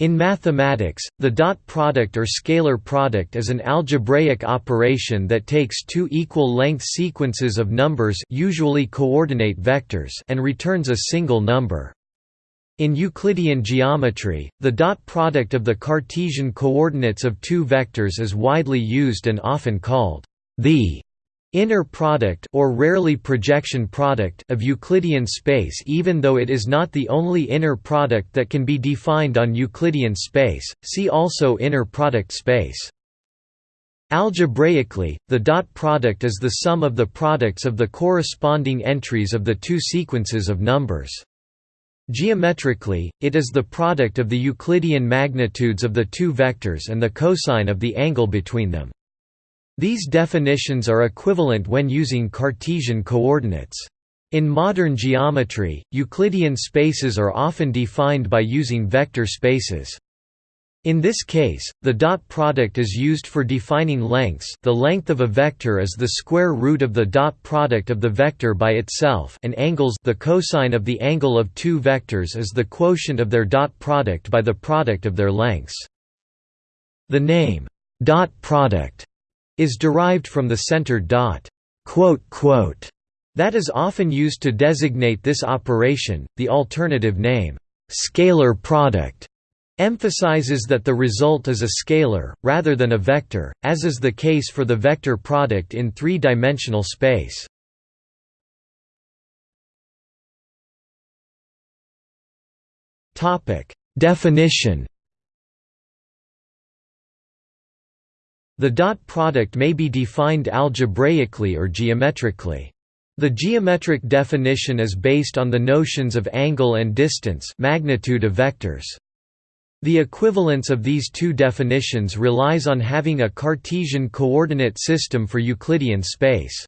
In mathematics, the dot product or scalar product is an algebraic operation that takes two equal-length sequences of numbers usually coordinate vectors and returns a single number. In Euclidean geometry, the dot product of the Cartesian coordinates of two vectors is widely used and often called the inner product or rarely projection product of Euclidean space even though it is not the only inner product that can be defined on Euclidean space, see also inner product space. Algebraically, the dot product is the sum of the products of the corresponding entries of the two sequences of numbers. Geometrically, it is the product of the Euclidean magnitudes of the two vectors and the cosine of the angle between them. These definitions are equivalent when using Cartesian coordinates. In modern geometry, Euclidean spaces are often defined by using vector spaces. In this case, the dot product is used for defining lengths the length of a vector is the square root of the dot product of the vector by itself and angles the cosine of the angle of two vectors is the quotient of their dot product by the product of their lengths. The name, dot product is derived from the centered dot that is often used to designate this operation. The alternative name, scalar product, emphasizes that the result is a scalar, rather than a vector, as is the case for the vector product in three-dimensional space. Definition The dot product may be defined algebraically or geometrically. The geometric definition is based on the notions of angle and distance magnitude of vectors. The equivalence of these two definitions relies on having a Cartesian coordinate system for Euclidean space.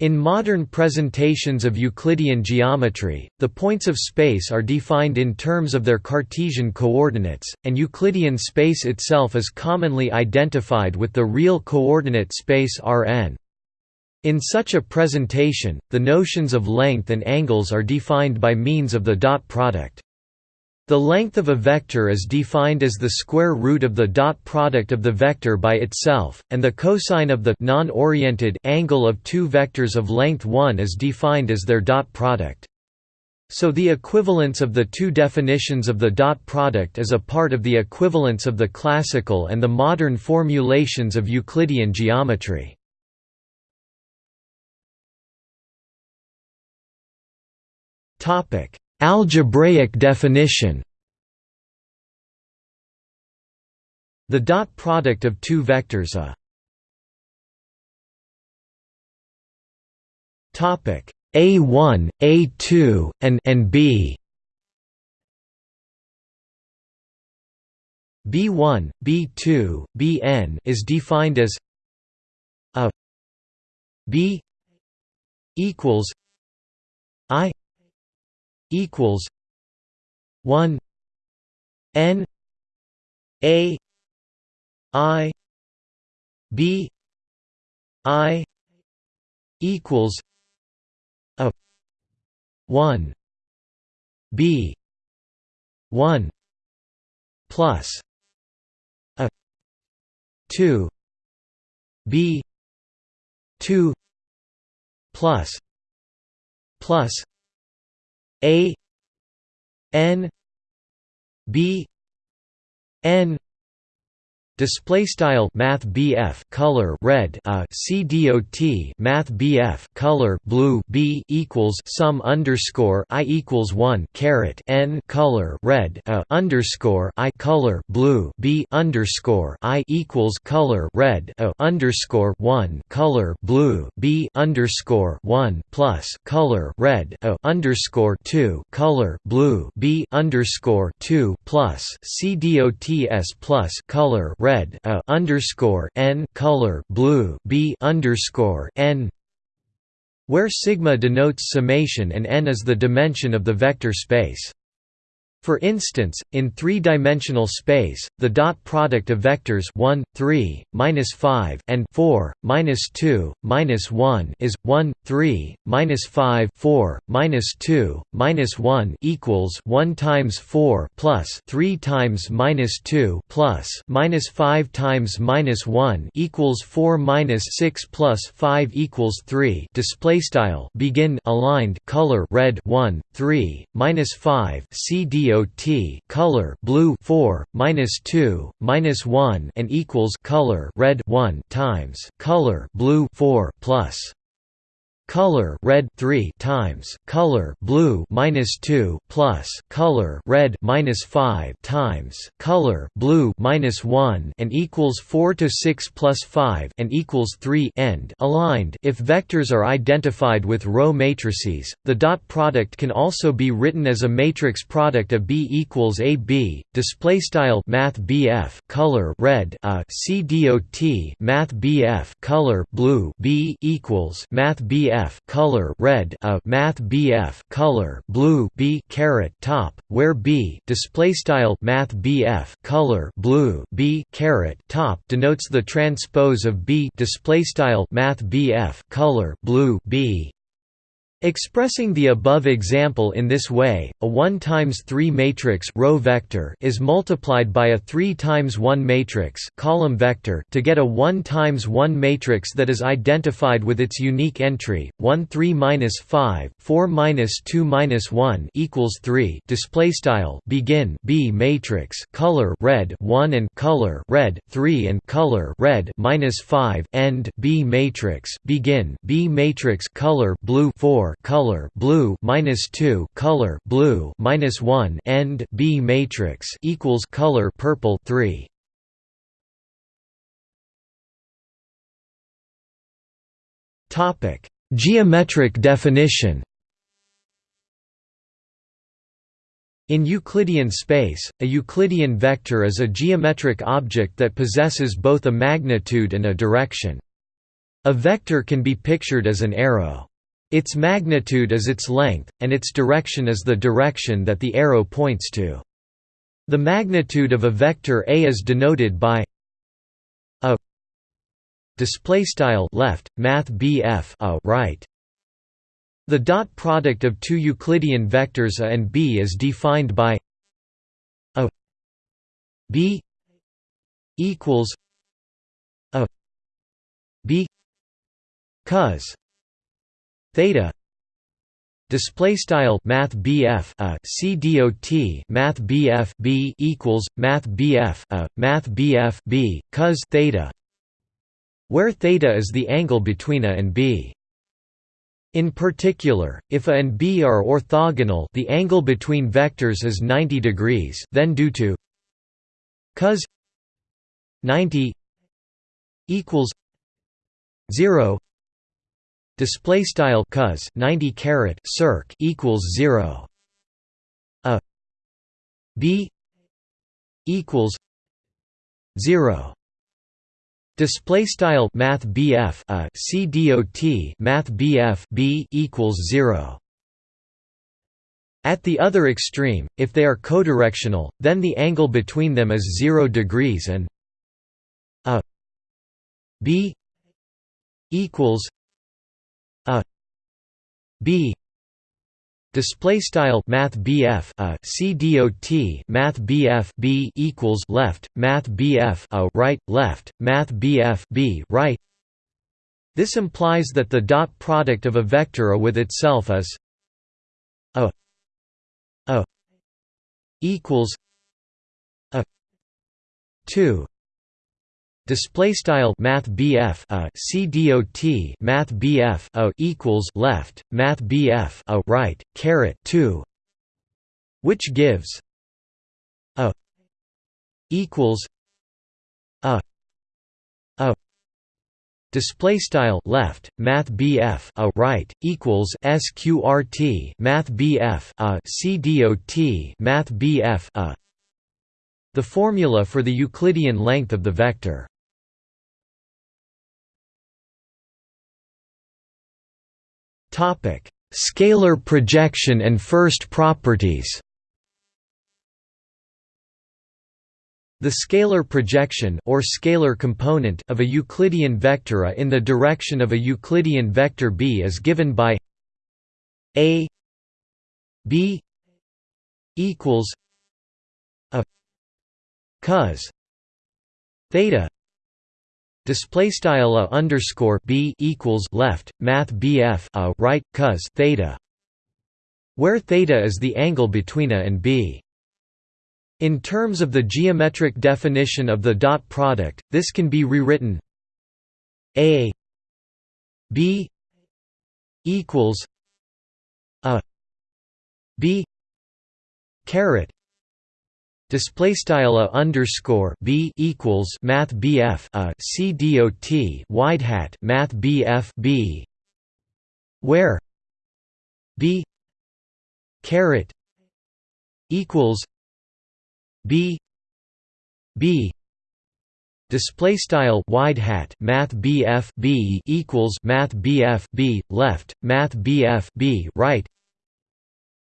In modern presentations of Euclidean geometry, the points of space are defined in terms of their Cartesian coordinates, and Euclidean space itself is commonly identified with the real coordinate space Rn. In such a presentation, the notions of length and angles are defined by means of the dot product. The length of a vector is defined as the square root of the dot product of the vector by itself, and the cosine of the non-oriented angle of two vectors of length 1 is defined as their dot product. So the equivalence of the two definitions of the dot product is a part of the equivalence of the classical and the modern formulations of Euclidean geometry. Topic: Algebraic definition. The dot product of two vectors a topic a1 a2 and and b. B1 b2 bn is defined as a b equals i equals one N A I B I equals a one B one plus a two B two plus plus a n b n Display style Math BF color red a C dot Math BF color blue B equals sum underscore I equals one caret N color red a underscore I color blue B underscore I equals color red a underscore one color blue B underscore one plus color red a underscore two color blue B underscore two plus C dots plus color red red a underscore n color blue b underscore n where sigma denotes summation and n is the dimension of the vector space. For instance, in three-dimensional space, the dot product of vectors 1, 3, minus 5, and 4, minus 2, minus 1 is 1, 3, minus 5, 4, minus 2, minus 1 equals 1 times 4 plus 3 times minus 2 plus minus 5 times minus 1 equals 4 minus 6 plus 5 equals 3. Display style begin aligned color red 1, 3, minus 5 CDO dot color blue 4 minus 2 minus 1 and equals color red 1 times color blue 4 plus color red 3 times. Color blue minus 2 plus. Color red minus 5 times. Color blue minus 1 and equals 4 to 6 plus 5 and equals 3 end. Aligned. If vectors are identified with row matrices the dot product can also be written as a matrix product of b equals a b. Display style math bf color red a. C dot math bf color blue b equals math bf BF color red a math BF color blue B caret top where B display style math BF color blue B caret top denotes the transpose of B display style math BF color blue B Expressing the above example in this way, a 1 times 3 matrix row vector is multiplied by a 3 times 1 matrix column vector to get a 1 times 1 matrix that is identified with its unique entry 1 3 minus 5 4 minus 2 minus 1 equals 3. Display style begin B matrix color red 1 and color red 3 and color red minus 5 end B matrix begin B matrix color blue 4 color blue minus 2 color blue minus 1 end B matrix equals color purple 3 topic geometric definition In Euclidean space, a Euclidean vector is a geometric object that possesses both a magnitude and a direction. A vector can be pictured as an arrow. Its magnitude is its length, and its direction is the direction that the arrow points to. The magnitude of a vector A is denoted by a display style left math BF a right. The dot product of two Euclidean vectors A and B is defined by a B equals a B cos theta. Display style math BF a. C dot math BF B equals math BF a. Math BF B cos theta. Where theta is the angle between A and B. In particular, if A and B are orthogonal the angle between vectors is 90 degrees then due to cos 90 equals 0 display style cos 90 caret circ equals 0 a b equals 0 display style math bf a c dot math bf b equals 0 at the other extreme, if they are codirectional, then the angle between them is 0 degrees and a b equals a. B. Display style math BF a. C dot math BF B equals left math BF a right left math BF B right. This implies that the dot product of a vector A with itself is a. A. Equals a. 2 display style math BF a C dot math BF a equals left math BF a right caret 2 which gives a equals a a display style left math BF a right equals sqrt math BF a C dot math BF a. The formula for the Euclidean length of the vector Scalar projection and first properties. The scalar projection or scalar component of a Euclidean vector A in the direction of a Euclidean vector B is given by A B equals a cos theta display style a underscore b equals left math bf a right cos theta where theta is the angle between a and b. In terms of the geometric definition of the dot product this can be rewritten. A b equals a b caret display style a underscore b equals math bf a c dot wide hat math bf b. Where b caret equals b b. Display style wide hat math bf b equals math bf b. Left math bf b. Right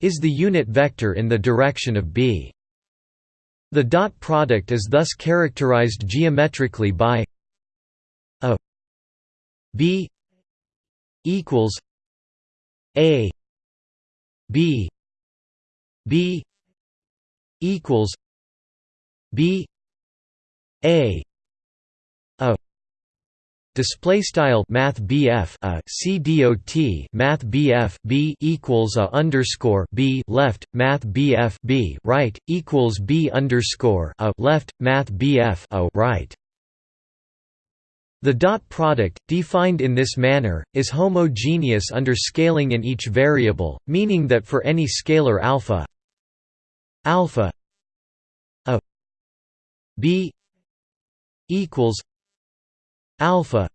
is the unit vector in the direction of b the dot product is thus characterized geometrically by a b equals a b b equals b a a Display style Math BF a C dot Math BF B equals a underscore B left Math BF B right equals B underscore a left Math BF a right. The dot product, defined in this manner, is homogeneous under scaling in each variable, meaning that for any scalar alpha alpha a b equals alpha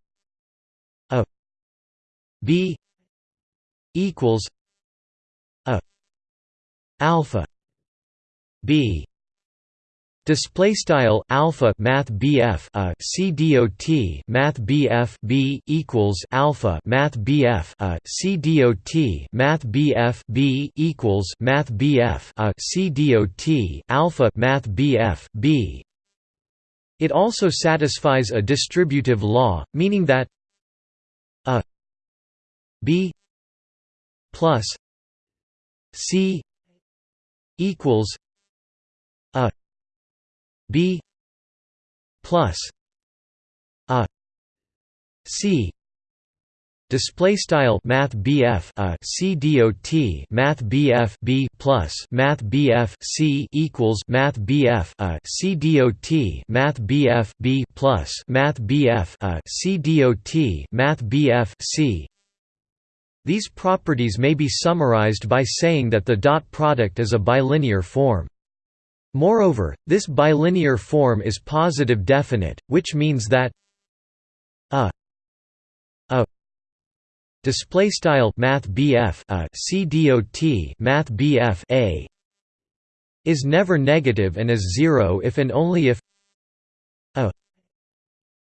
a b equals a alpha b. Display style alpha math BF a C dot math BF B equals alpha math BF a C dot math BF B equals math BF a C dot alpha math BF B it also satisfies a distributive law, meaning that a b plus c equals a b plus a c Display style Math BF a C dot Math BF B plus Math BF C equals Math BF a C dot Math BF B plus Math BF a C dot Math BF C. These properties may be summarized by saying that the dot product is a bilinear form. Moreover, this bilinear form is positive definite, which means that a display style math BF a C dot math BF a is never negative and is zero if and only if a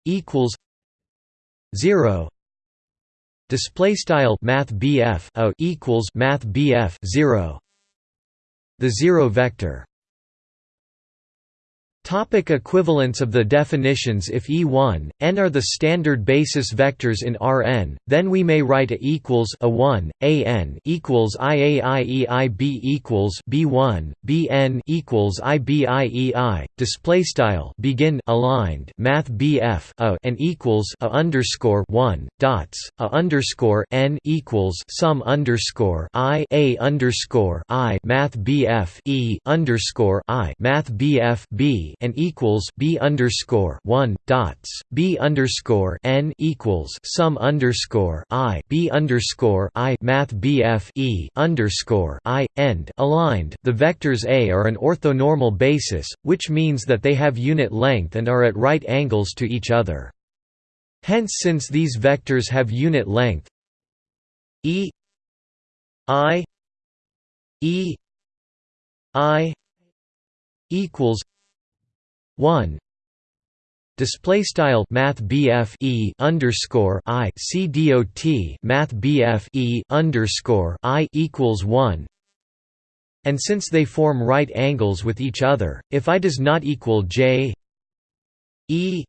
equals zero. Display style math BF a equals math BF zero. The zero vector Topic equivalence of the definitions If E1, n are the standard basis vectors in Rn, then we may write A equals A1, An equals IAIEI B equals B1, Bn equals IBIEI. Display style begin aligned Math BF A and equals A underscore one dots A underscore n equals sum underscore I A underscore I Math BF E underscore I Math BF B and equals b underscore one dots b underscore n equals sum underscore i b underscore i math bf e underscore i end aligned. The vectors a are an orthonormal basis, which means that they have unit length and are at right angles to each other. Hence, since these vectors have unit length, e i e i equals 1 display style math e underscore I C dot math e underscore I equals 1 and since they form right angles with each other if I does not equal J E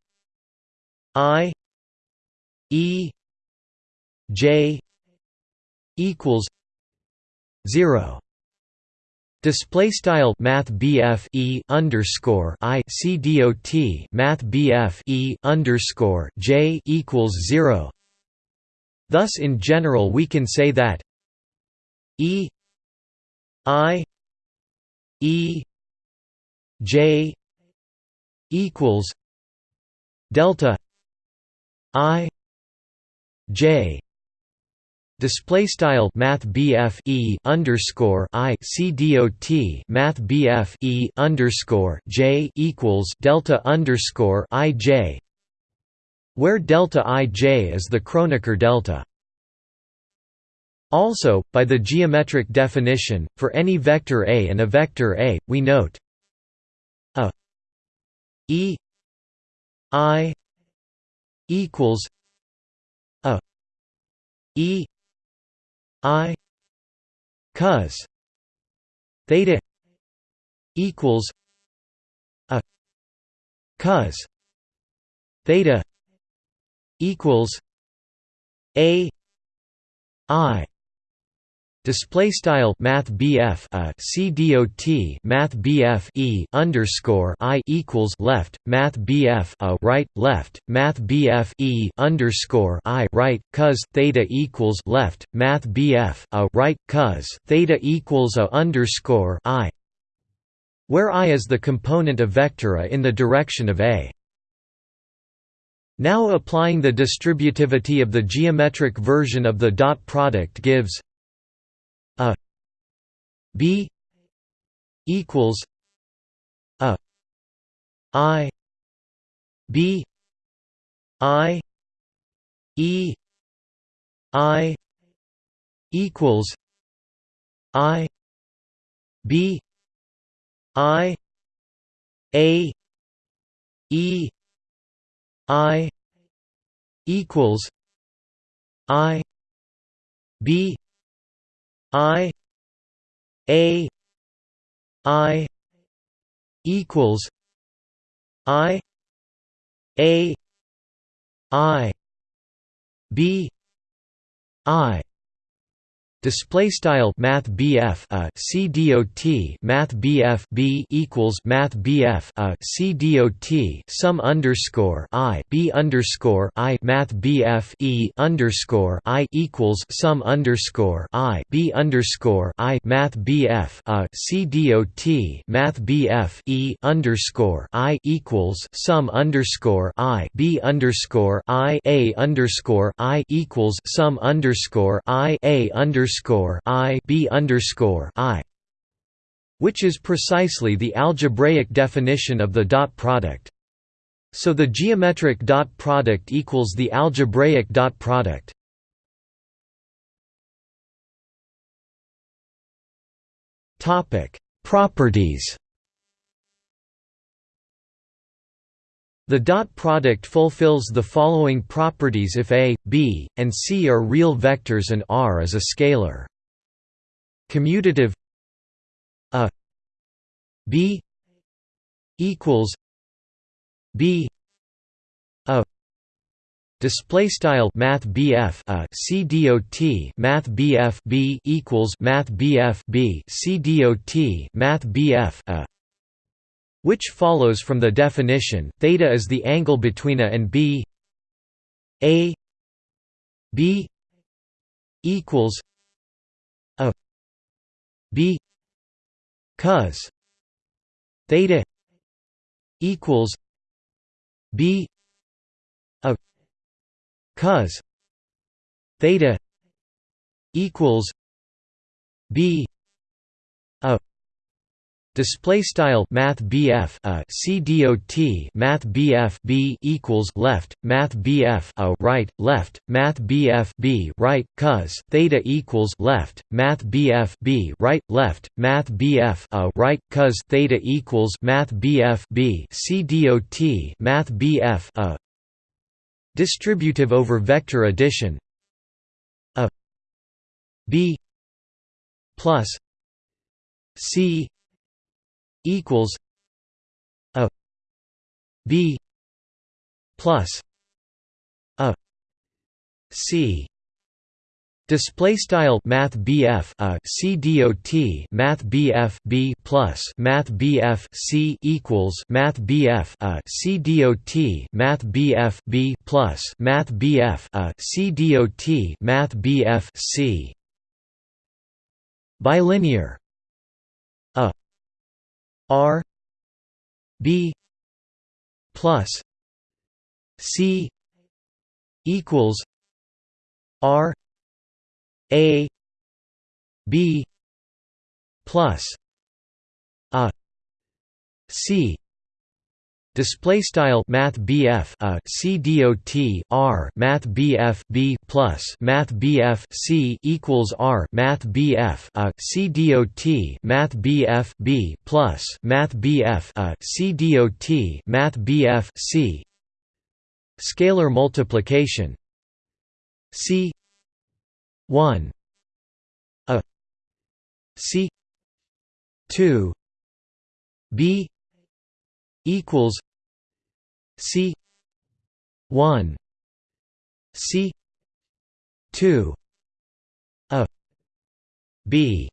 I E J equals zero Display style Math E underscore I C D O T Math E underscore J equals zero. Thus in general we can say that E I E J equals delta I J Display style Math E underscore I C D O T Math E underscore J equals Delta underscore I J where delta ij is the Kronecker delta. Also, by the geometric definition, for any vector A and a vector A, we note a e i equals a e i cos theta equals a cos theta equals a i Display style Math BF a C D O T Math BF E underscore I equals left Math BF a right left Math BF E underscore I right cos theta equals left Math BF a right cos theta equals a underscore I where I is the component of vector A in the direction of A. Now applying the distributivity of the geometric version of the dot product gives a. B. equals a. I. B. I. E. I. equals i. B. I. A. E. I. equals i. B I A I equals I A I B I Display style Math BF a uh, C D O T Math BF B equals Math BF a uh, C D O T sum underscore I B underscore I Math BF E underscore I equals sum underscore I B underscore I Math BF a uh, C D O T Math BF E underscore I equals sum underscore I B underscore I A underscore I equals sum underscore I A underscore underscore I B underscore I which is precisely the algebraic definition of the dot product. So the geometric dot product equals the algebraic dot product. Topic: Properties. The dot product fulfills the following properties if A, B, and C are real vectors and R is a scalar. Commutative A B equals B A Display style Math BF a C D O T Math BF B equals Math BF B C D O T Math BF a which follows from the definition, theta is the angle between A and B. A B equals A B cos theta equals B A cos theta equals B A Display style Math BF a C D O T Math BF B equals left Math BF a right left Math BF B right cos theta equals left Math BF B right left Math BF a right cos theta equals Math BF B C D O T Math BF a distributive over vector addition a B plus C equals a b plus a c. Display style Math BF a C dot Math BF B plus Math BF C equals Math BF a C dot Math BF B plus Math BF a C dot Math BF C. Bilinear R B plus C equals R a B plus a C display style math BF a C dot R math BF B plus math BF C equals R math BF a C dot math BF B plus math BF a C math BF C. Scalar multiplication. C 1 a c 2 b equals c 1 c 2 a b.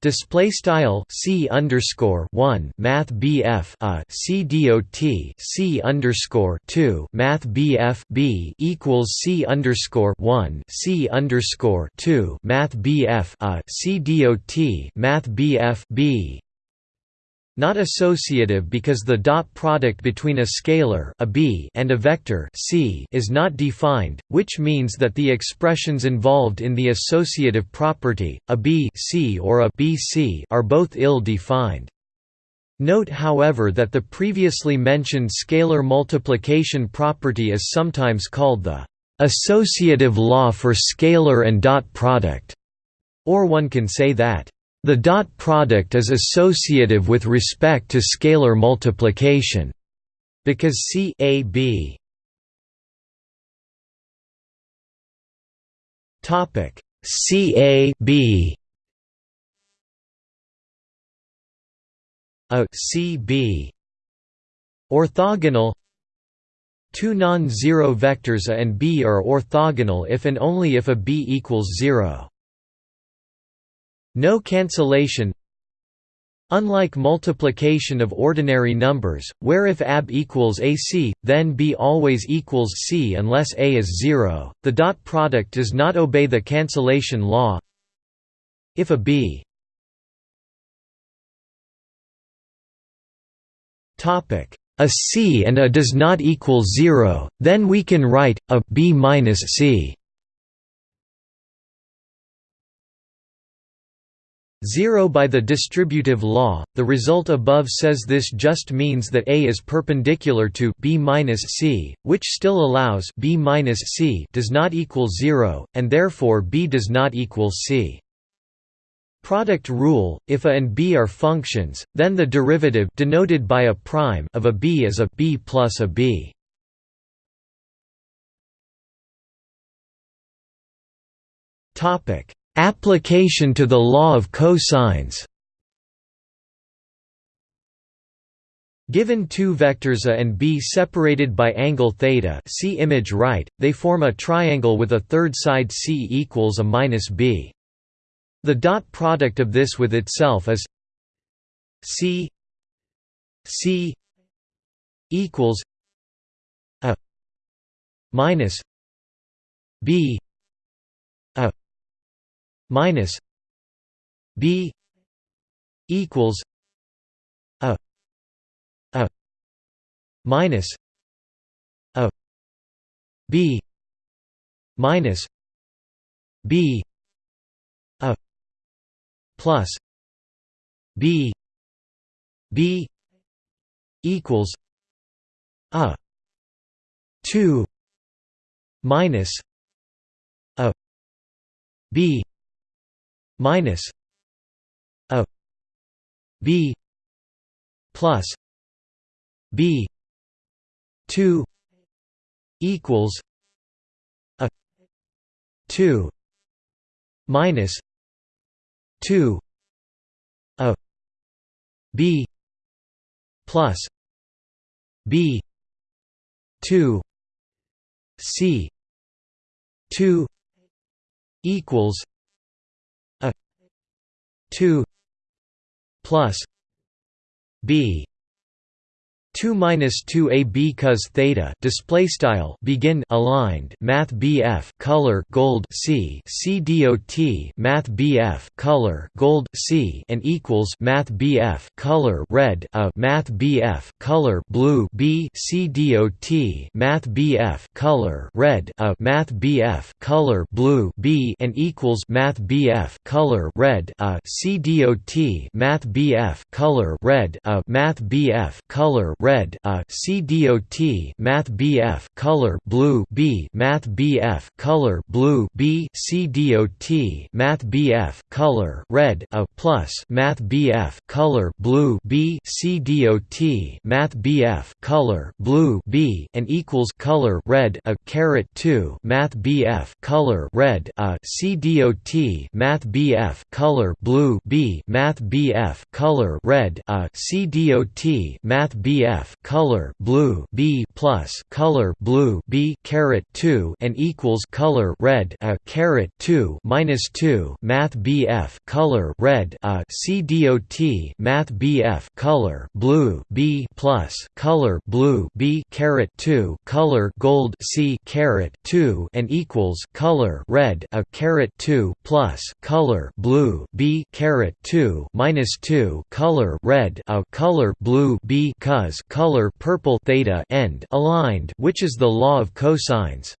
Display style C underscore one Math BF a C dot C underscore two Math BF B equals C underscore one C underscore two Math BF a C dot Math BF B not associative because the dot product between a scalar a b and a vector c is not defined, which means that the expressions involved in the associative property, a b c or a b c are both ill-defined. Note however that the previously mentioned scalar multiplication property is sometimes called the associative law for scalar and dot product, or one can say that the dot product is associative with respect to scalar multiplication because C A B topic C A B a C B orthogonal Two non-zero vectors A and B are orthogonal if and only if a B equals 0. No cancellation Unlike multiplication of ordinary numbers, where if ab equals ac, then b always equals c unless a is 0, the dot product does not obey the cancellation law. If a b a c and a does not equal 0, then we can write, a b minus c 0 by the distributive law. The result above says this just means that A is perpendicular to b minus c, which still allows b minus c does not equal 0, and therefore b does not equal c. Product rule: If a and b are functions, then the derivative denoted by a prime of a b is a b plus a b. Topic Application to the law of cosines Given two vectors A and B separated by angle theta see image right, they form a triangle with a third side C equals a minus B. The dot product of this with itself is C C equals a minus B minus b equals a a minus a b minus b a plus b b equals a 2 minus a b minus a b plus b 2 equals a 2 minus 2 a b plus b 2 c 2 equals 2 plus b 2 minus 2 a b cos theta display style begin aligned math BF color gold C C dot math BF color gold C and equals math BF color red a math BF color blue B C dot math BF color red a math BF color blue B and equals math BF color red a C dot math BF color red a math BF color red a C dot math BF color blue B math BF color blue B C dot math BF color red a plus math BF color blue B C dot math BF color blue B and equals color red a caret 2 math BF color red a C dot math BF color blue B math BF color red a C dot math BF color blue B plus color blue B caret 2 and equals color red a caret 2 minus 2 math BF color red a C dot math BF color blue B plus color blue B caret 2 color gold C caret 2 and equals color red a caret 2 plus color blue B caret 2 minus 2 color red a color blue B cos color purple theta end aligned which is the law of cosines.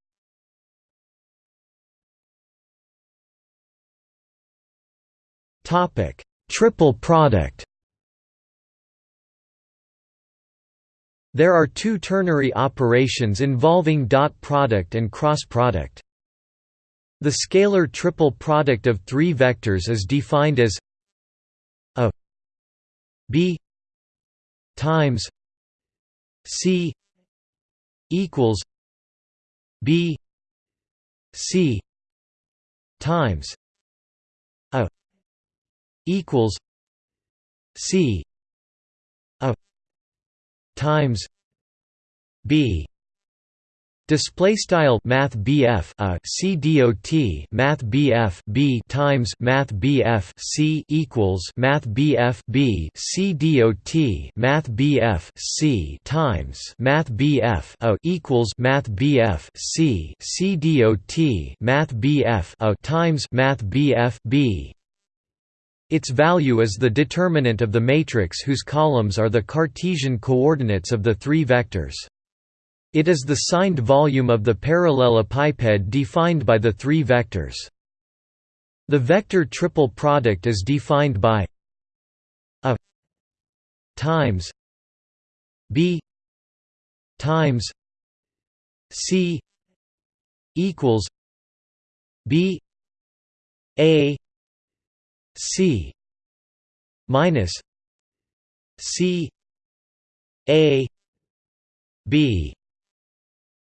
Topic: Triple product. There are two ternary operations involving dot product and cross product. The scalar triple product of three vectors is defined as a b times c equals b c times a equals c a times b Display style Math BF a C dot Math BF B times Math BF C equals Math BF B C dot Math BF C times Math BF a equals Math BF C C dot Math BF a times Math BF B its value is the determinant of the matrix whose columns are the Cartesian coordinates of the three vectors. It is the signed volume of the parallelepiped defined by the three vectors. The vector triple product is defined by a times b times c equals b a c minus c a b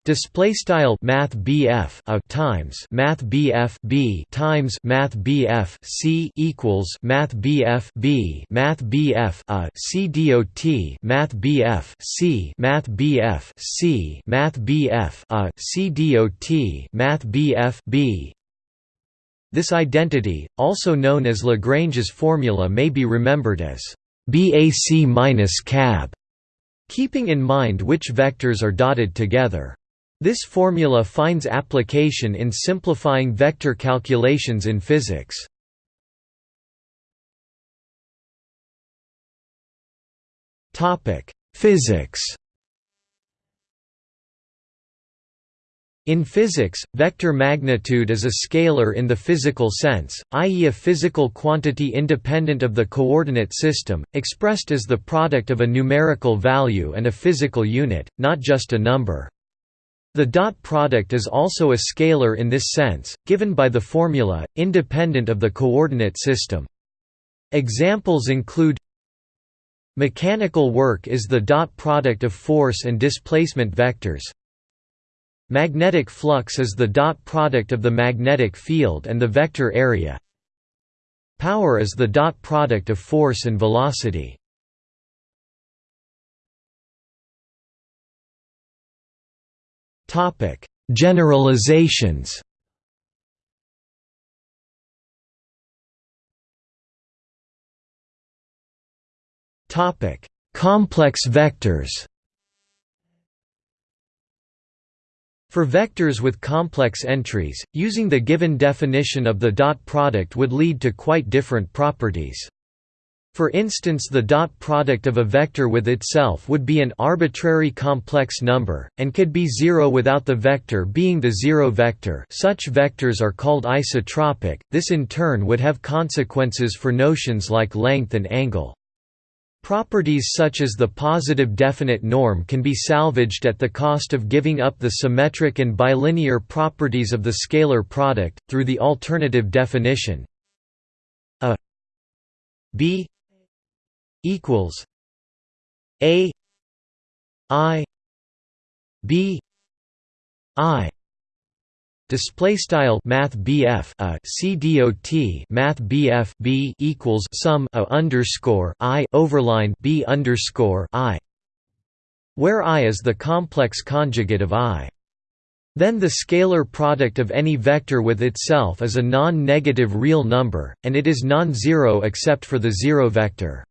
Display style Math BF a times Math BF B times Math BF C equals Math BF B Math BF a C dot Math BF C Math BF C Math BF a C dot Math BF B This identity, also known as Lagrange's formula may be remembered as BAC minus cab, keeping in mind which vectors are dotted together. This formula finds application in simplifying vector calculations in physics. Physics In physics, vector magnitude is a scalar in the physical sense, i.e. a physical quantity independent of the coordinate system, expressed as the product of a numerical value and a physical unit, not just a number. The dot product is also a scalar in this sense, given by the formula, independent of the coordinate system. Examples include Mechanical work is the dot product of force and displacement vectors. Magnetic flux is the dot product of the magnetic field and the vector area. Power is the dot product of force and velocity. Topic: Generalizations. Topic: Complex vectors. For vectors with complex entries, using the given definition of the dot product would lead to quite different properties. For instance the dot product of a vector with itself would be an arbitrary complex number, and could be zero without the vector being the zero vector. Such vectors are called isotropic, this in turn would have consequences for notions like length and angle. Properties such as the positive definite norm can be salvaged at the cost of giving up the symmetric and bilinear properties of the scalar product, through the alternative definition. A b equals a i b i Display style Math BF a uh, C dot Math BF B equals sum a underscore I overline B underscore I where I is the complex conjugate of I. Then the scalar product of any vector with itself is a non-negative real number, and it is non-zero except for the zero vector.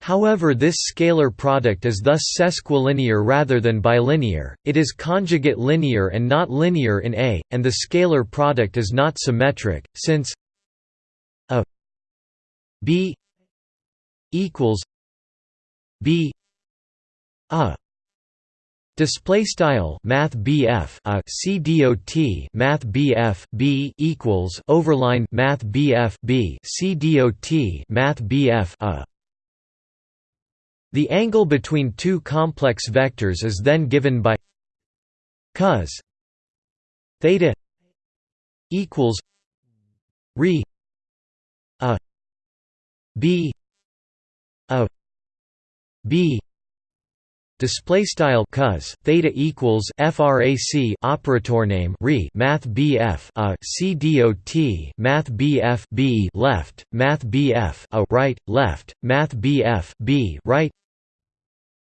However this scalar product is thus sesquilinear rather than bilinear, it is conjugate linear and not linear in A, and the scalar product is not symmetric, since a b equals b a. Display style Math BF a C dot Math BF B equals overline Math BF B C dot Math BF a the angle between two complex vectors is then given by cos theta equals re a b a b display style cos theta equals frac operator name re math bf a c dot math bf b left math bf a right left math bf b right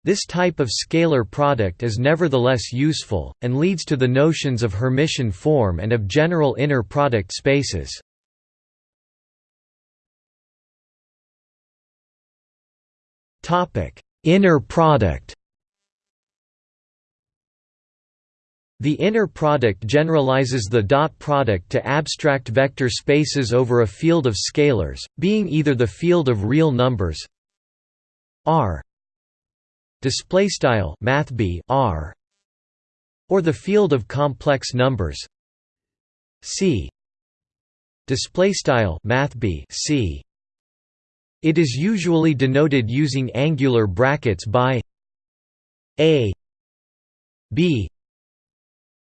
this type of scalar product is nevertheless useful, and leads to the notions of Hermitian form and of general inner product spaces. Topic Inner product The inner product generalizes the dot product to abstract vector spaces over a field of scalars, being either the field of real numbers R display style or the field of complex numbers C display style C. It is usually denoted using angular brackets by a b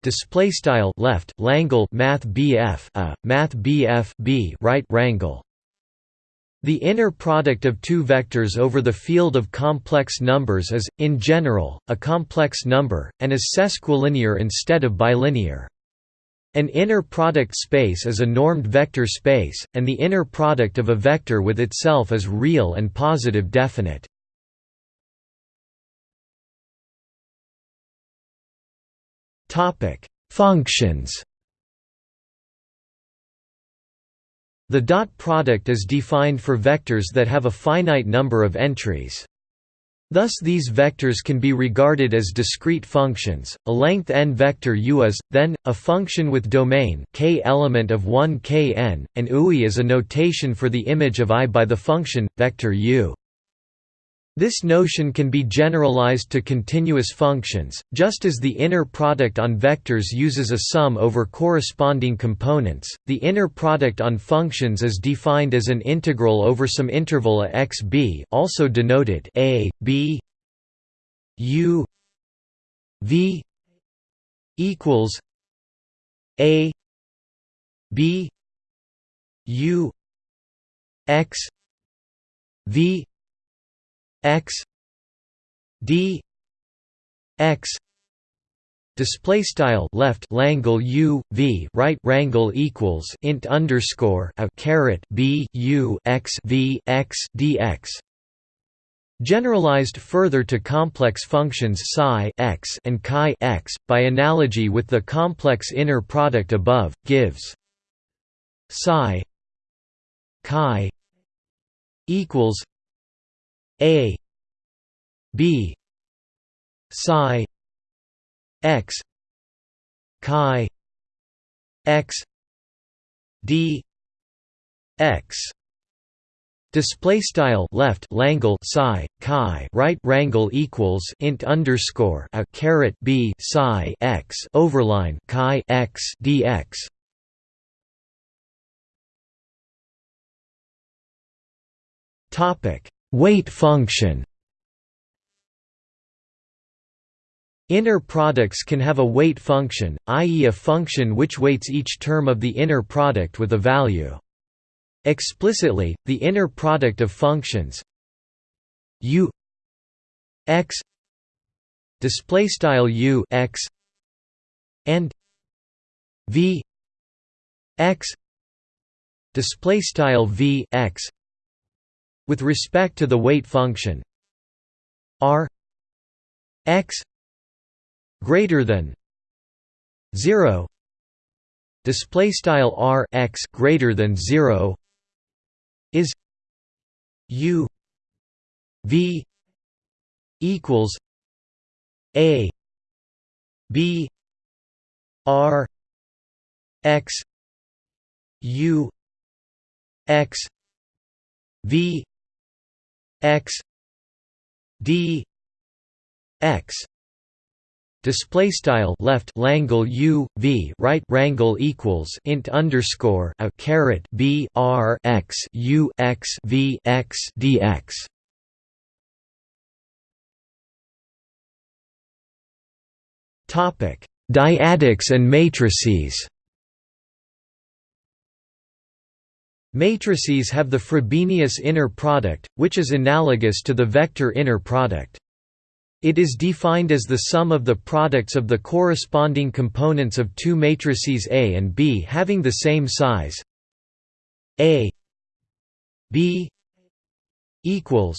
display style left langle math bf a math bf b right rangle the inner product of two vectors over the field of complex numbers is, in general, a complex number, and is sesquilinear instead of bilinear. An inner product space is a normed vector space, and the inner product of a vector with itself is real and positive definite. Functions The dot product is defined for vectors that have a finite number of entries. Thus these vectors can be regarded as discrete functions. A length n vector u is then a function with domain k element of 1 kn, and ui is a notation for the image of i by the function vector u. This notion can be generalized to continuous functions, just as the inner product on vectors uses a sum over corresponding components. The inner product on functions is defined as an integral over some interval a x b, also denoted a b u v equals a b u x v x d x display style left langle u v right rangle equals int underscore a caret b u x v x dx Generalized further to complex functions psi x and chi x, by analogy with the complex inner product above, gives psi chi equals a b psi x chi x d x Display style left Langle psi chi right rangle equals int underscore a caret b psi x overline chi x dx. Topic weight function. Inner products can have a weight function, i.e. a function which weights each term of the inner product with a value. Explicitly, the inner product of functions u x display style u x and v x display style v x with respect to the weight function r x greater than 0 display style r x greater than 0 is u v equals a b r x u x v x d x display style left Langle U V right rangle equals int underscore a caret B R X U X V X dx topic dyadics and matrices Matrices have the Frobenius inner product, which is analogous to the vector inner product. It is defined as the sum of the products of the corresponding components of two matrices A and B having the same size A B equals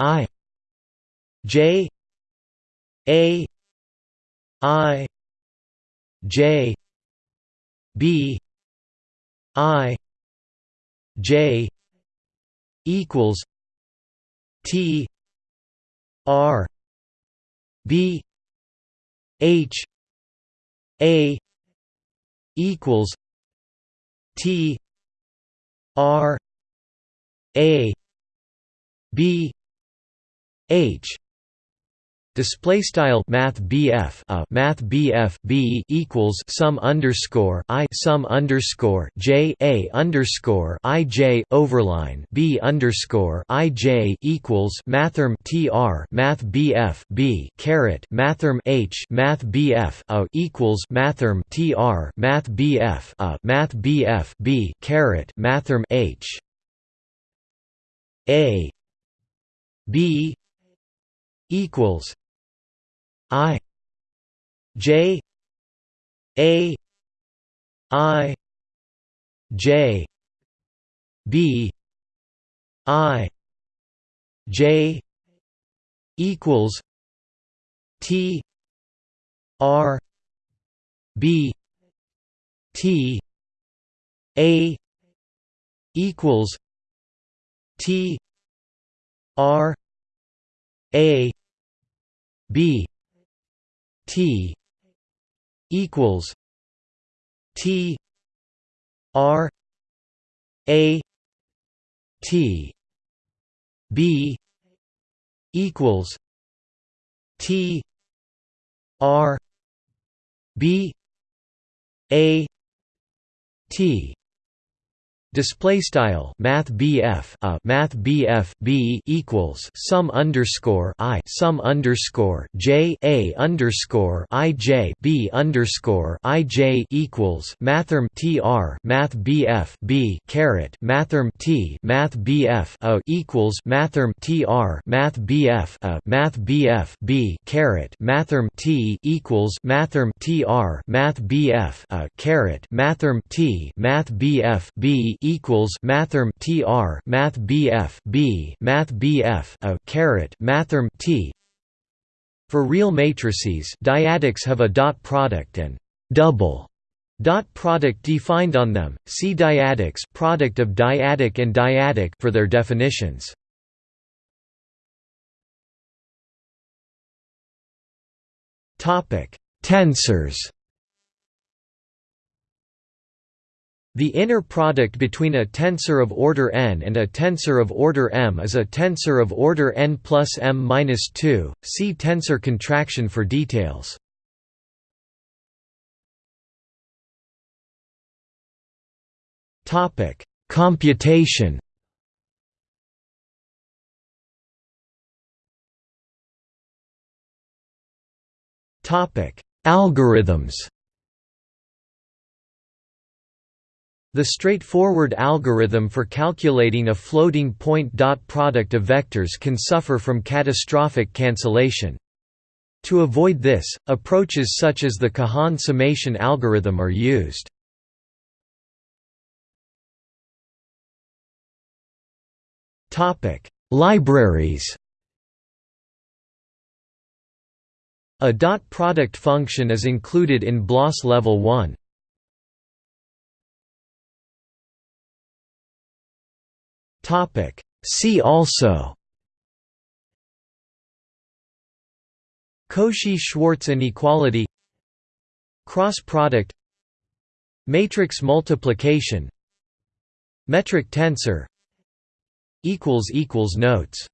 I J A I J B I J equals T R B H A equals T R A B H Display style Math BF a uh, Math BF B equals sum underscore I sum underscore J A underscore I J overline B underscore I J equals Mathrm TR Math BF B caret Mathrm H Math BF a uh, equals Mathrm TR Math BF a uh, Math BF B caret Mathrm H. A B equals I J A I J B I J equals T R B T A equals T R A B T equals T R A T B equals T R B A T Display style Math BF a Math BF B equals sum underscore I sum underscore J A underscore I J B underscore I J equals Mathrm TR Math BF B caret Mathrm T Math BF a equals Mathrm TR Math BF a Math BF B caret Mathrm T equals Mathrm TR Math BF a caret Mathrm T Math BF B equals mathrm tr math bf b math bf a caret mathrm t. For real matrices dyadics have a dot product and double dot product defined on them. See dyadics product of dyadic and dyadic for their definitions. Topic tensors The inner product between a tensor of order n and a tensor of order m is a tensor of order n plus m-2, see tensor contraction for details. Topic: Computation. Topic: Algorithms The straightforward algorithm for calculating a floating point dot product of vectors can suffer from catastrophic cancellation. To avoid this, approaches such as the Kahan summation algorithm are used. Libraries A dot product function is included in BLAS Level 1. Topic. See also Cauchy-Schwarz inequality Cross product Matrix multiplication Metric tensor Notes